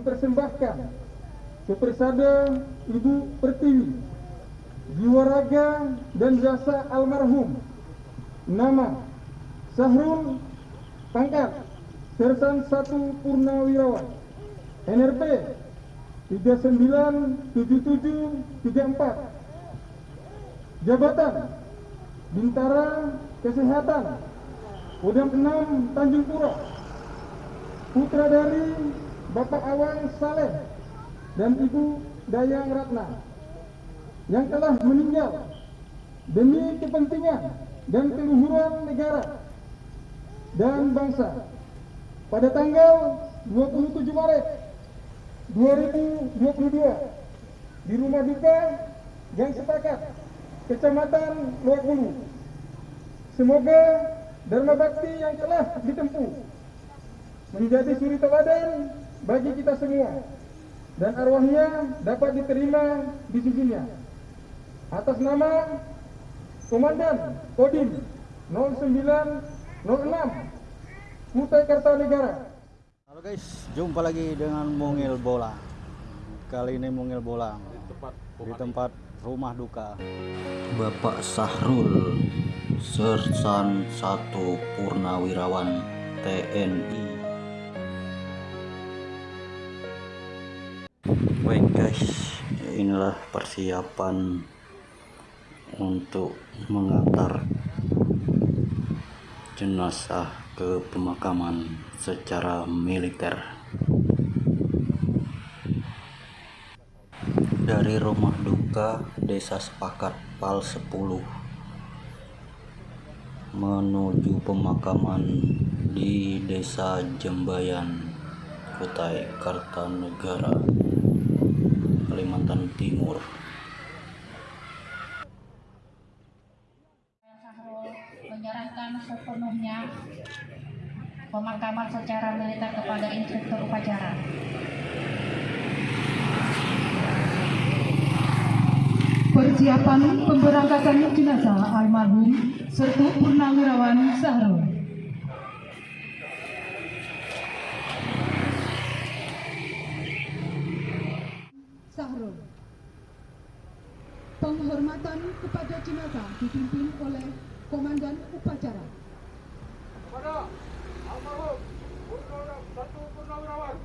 mempersembahkan kepersada Ibu Pertiwi jiwa raga dan jasa almarhum nama Sahrul pangkat Sersan 1 Purnawirawan NRP 397734 Jabatan Bintara Kesehatan Kodam 6 Tanjung Pura Putra dari Bapak Awang Saleh dan Ibu Dayang Ratna yang telah meninggal demi kepentingan dan keluhuran negara dan bangsa pada tanggal 27 Maret 2022 di rumah duka Gang Sepakat, Kecamatan Luak. Semoga Dharma Bakti yang telah ditempuh menjadi suri teladan bagi kita semua dan arwahnya dapat diterima di sisinya. Atas nama Komandan Kodim 0906 Kutai Kartanegara Halo guys, jumpa lagi dengan Mungil Bola. Kali ini Mungil Bola di tempat rumah duka. Bapak Sahrul, Sersan 1 Purnawirawan TNI. Baik guys, inilah persiapan untuk mengantar jenazah ke pemakaman secara militer. Dari rumah duka desa sepakat pal 10 menuju pemakaman di desa Jembayan Kutai Kartanegara Kalimantan Timur menyerahkan sepenuhnya pemakaman secara militer kepada instruktur upacara. Persiapan pemberangkatan jenazah almarhum Sertu Purnawirawan Sahrul. Penghormatan kepada jenazah dipimpin oleh Komandan Upacara. kepada almarhum Purnawirawan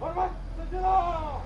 hormat sejenak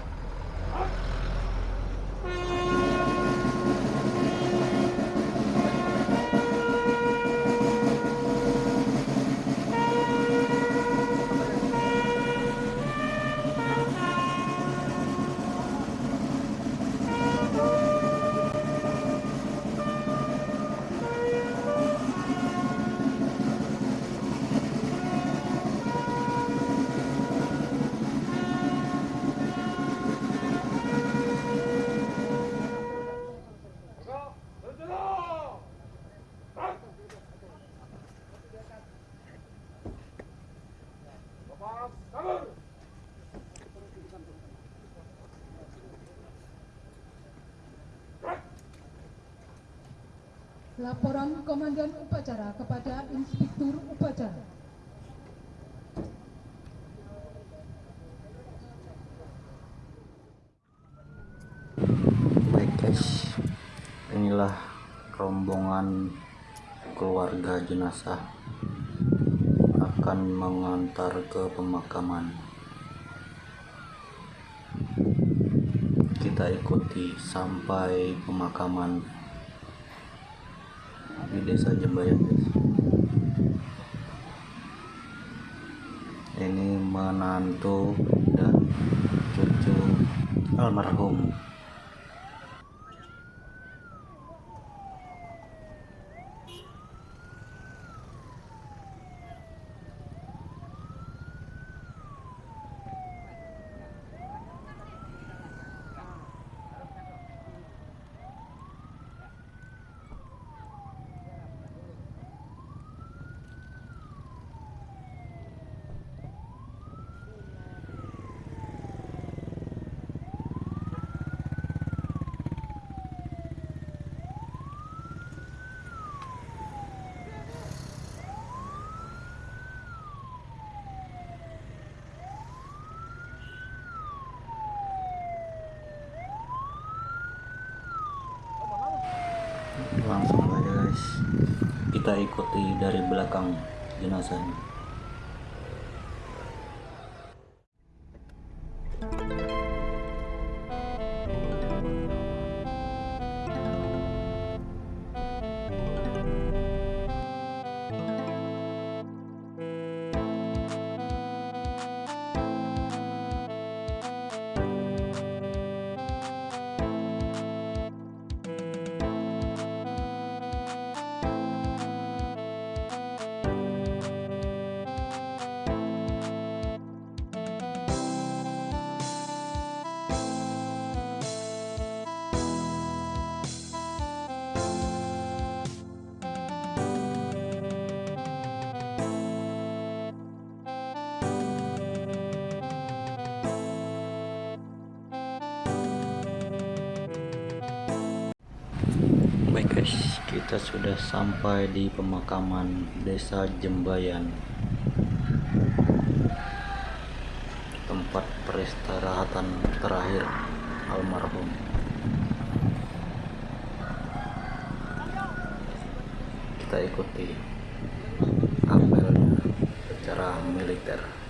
Bapak kabur Laporan Komandan Upacara kepada Inspektur Upacara. Baik guys, inilah rombongan keluarga jenazah akan mengantar ke pemakaman. Kita ikuti sampai pemakaman di desa Jembayan guys. Ini menantu dan cucu almarhum langsung aja guys. Kita ikuti dari belakang jenazahnya kita sudah sampai di pemakaman Desa Jembayan. Tempat peristirahatan terakhir almarhum. Kita ikuti apelnya secara militer.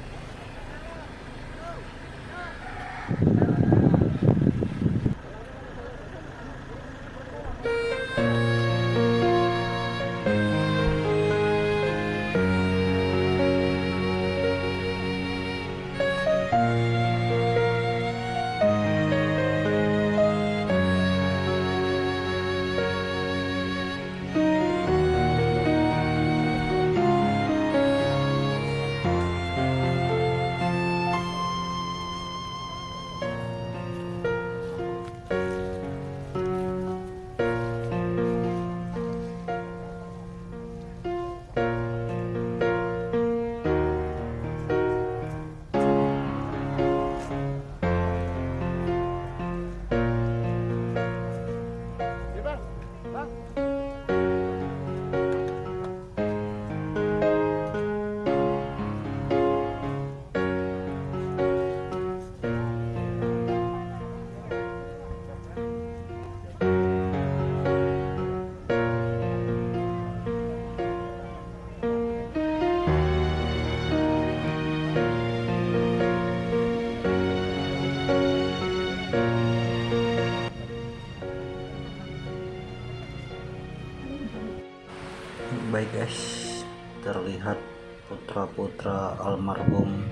Guys, terlihat putra-putra almarhum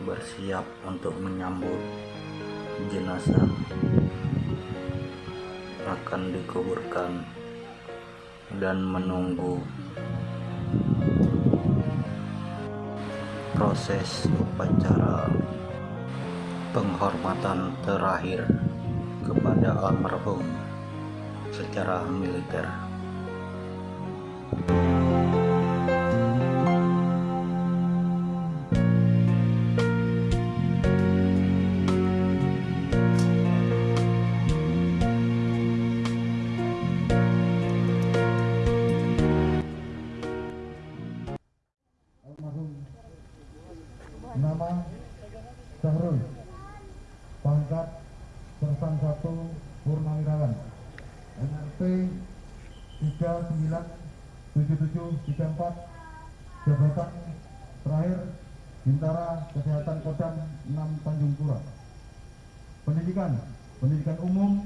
bersiap untuk menyambut jenazah akan dikuburkan dan menunggu proses upacara penghormatan terakhir kepada almarhum secara militer. 397734 jabatan terakhir Bintara Kesehatan Kodam 6 Tanjung Pura pendidikan pendidikan umum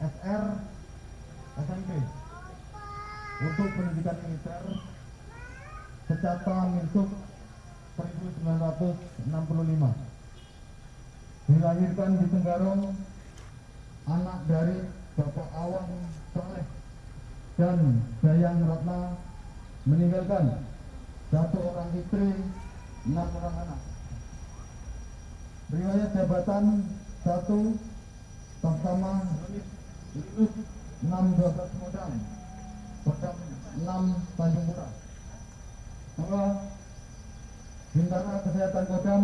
SR SMP untuk pendidikan militer Secata Minsuk 1965 dilahirkan di Tenggarong anak dari Bapak Awan Soleh dan Dayang Ratna meninggalkan satu orang istri enam orang anak. Riwayat jabatan satu Tamtama Lulus 612 Modal Kodam 6 Tanjung Pura. Dua Bintara Kesehatan Kodam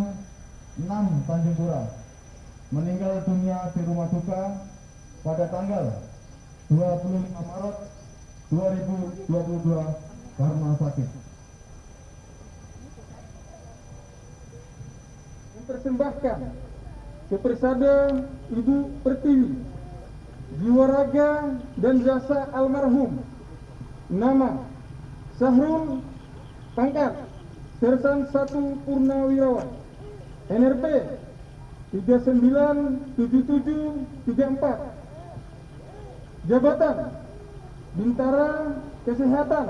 6 Tanjung Pura. Meninggal dunia di rumah duka pada tanggal 25 Maret 2022 karena sakit. mempersembahkan kepada Ibu Pertiwi jiwa raga dan jasa almarhum nama Sahrul pangkat Sersan 1 Purnawirawan NRP 397734 Jabatan Bintara Kesehatan.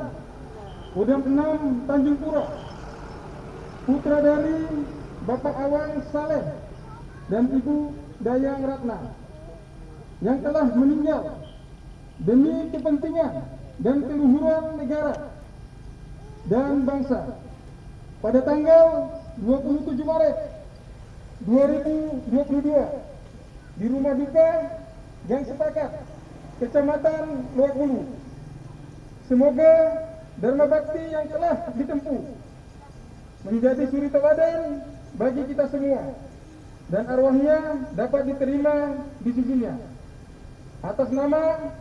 Kodam 6 Tanjung Pura Putra dari Bapak Awang Saleh dan Ibu Dayang Ratna yang telah meninggal demi kepentingan dan keluhuran negara dan bangsa. Pada tanggal 27 Maret 2022 di rumah duka Gang Sepakat, Kecamatan Luak Bulu. Semoga Dharma Bakti yang telah ditempuh menjadi suri teladan bagi kita semua dan arwahnya dapat diterima di sisinya. Atas nama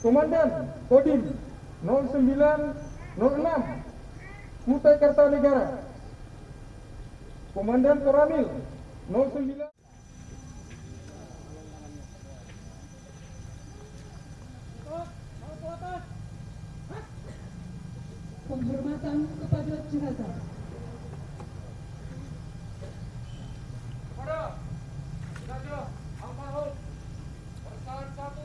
Komandan Kodim 0906 Kutai Kartanegara Komandan Koramil 09 Penghormatan kepada jenazah. kepada jenazah almarhum satu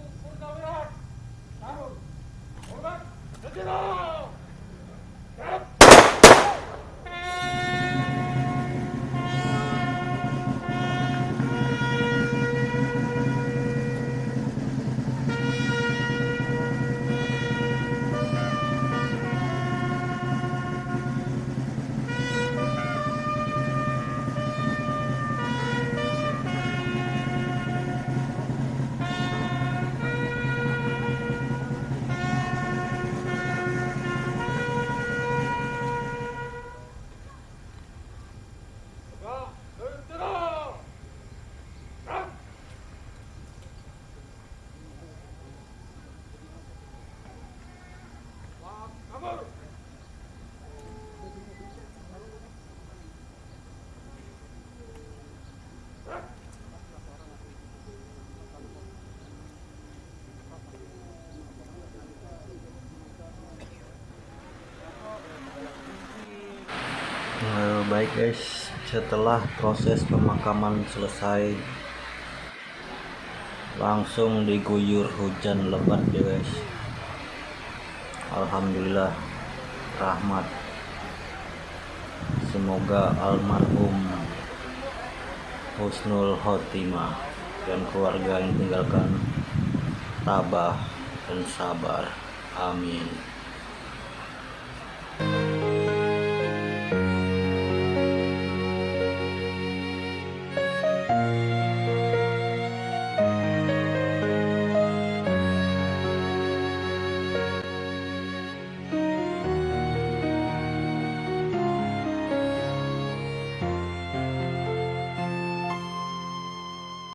Eh, baik guys. Setelah proses pemakaman selesai langsung diguyur hujan lebat ya guys. Alhamdulillah rahmat. Semoga almarhum Husnul Khotimah dan keluarga yang tinggalkan tabah dan sabar. Amin